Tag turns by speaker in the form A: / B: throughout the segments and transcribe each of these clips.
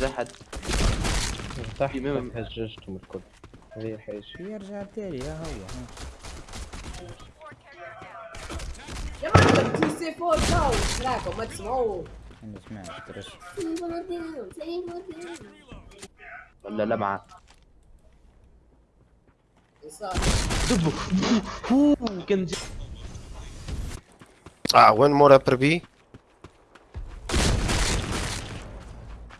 A: جحد
B: لاقي
A: حد. تحت
B: هججتهم الكل. هذه الحاجة
C: يرجع التالي ها هو.
D: يا معلم تي سي فور تاو راكم ما تسمعوه.
C: ما سمعتش ترش
A: ولا لمعة دبو كان
E: آه وين مورا بربي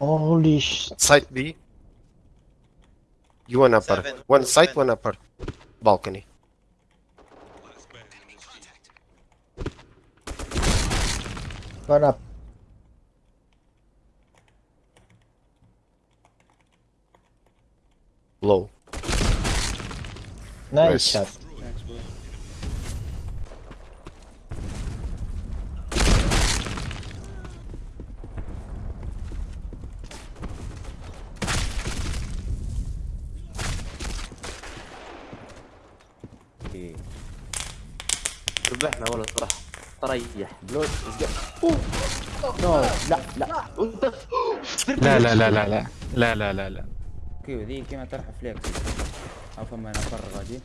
B: Holy shit
E: Side B. You one upper.
F: Seven.
E: One side,
F: Seven.
E: one upper. Balcony.
B: One up
E: Low.
B: Nice
E: Nice.
B: shot
C: إيه.
A: ربحنا والله صراحة؟ تريح.
C: بلوت
B: نو لا لا.
G: لا. لا لا لا لا لا. لا لا لا
C: كيف ذي كيما طرح فليكس أو فما أنا فرغ غادي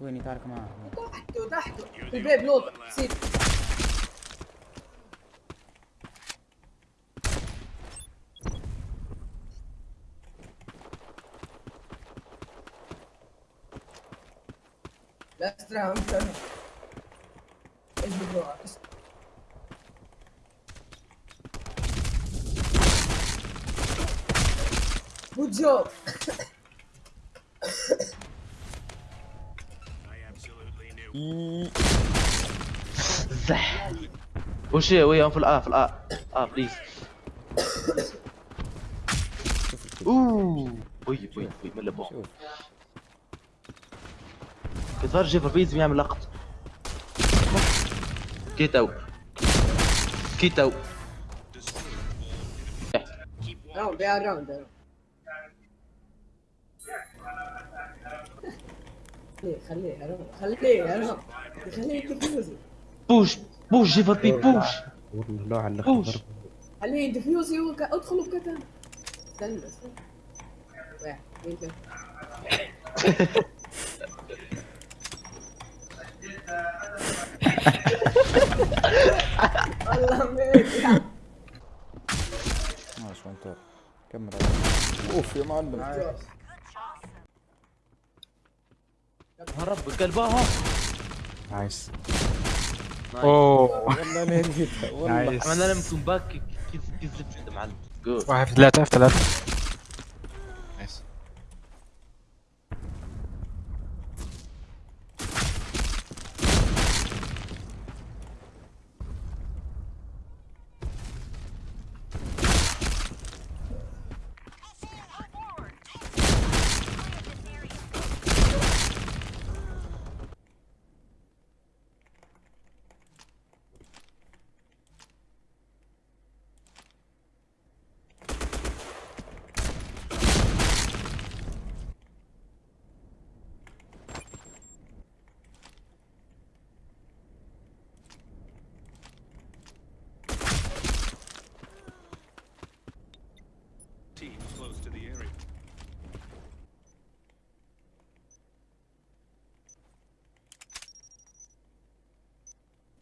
C: وين يتعارك معاه
D: تحته تحته. في البيت لوطة لا round, turn. It's the door. Good job.
A: زح وش في الا في الا آ بليز اوه وي وي وي من يظهر جيفر بيز بيعمل لقط جيت
D: اوت جيت اوت خليه خليه خليه خليه
A: بوش بوش جيفر بي بوش بوش
D: خليه ي defuse ي ادخلوا بكتان استنى استنى. والله
C: ماشي كمل اوف يا معلم
A: هرب nice
G: اوه
C: والله نهديتها والله
A: باك كذبت معلم
G: واحد ثلاثة ثلاثة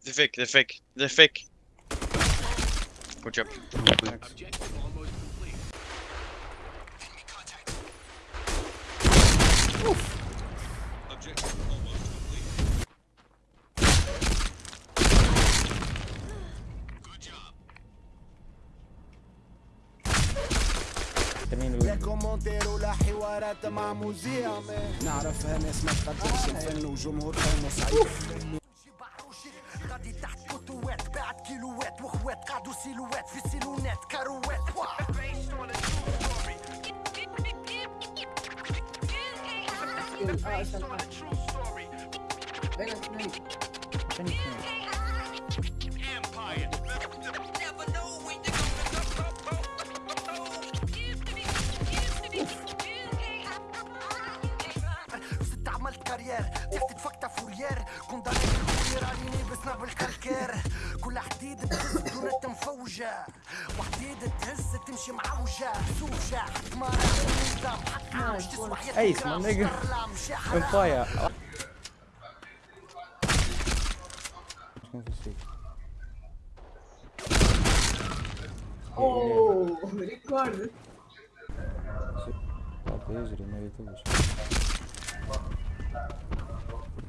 F: They're fake, they're fake, they're fake. Good job.
C: Thanks. لا
H: كومونتير ولا حوارات مع مذيع نعرف ناس ما تقدرش الفن وجمهور فنه صعيب
D: Guillouette, ourouette, cadeau silhouette,
C: fusil silhouette,
H: carouette Based. تحت تفكت فورير كنت ضايق الكورير عليني بسنا بالكالكير كل حديد بتهز دونت مفوجة وحديد تهز تمشي معوجة سوجة حكمارة نظام حكمة مش تسوى حياتك
C: Ace, my nigga.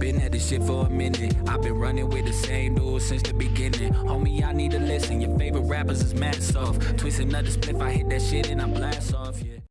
I: been at this shit for a minute. I've been running with the same dude since the beginning. Homie, I need to listen. Your favorite rappers is mad soft. Twist another spliff, I hit that shit and I blast off, yeah.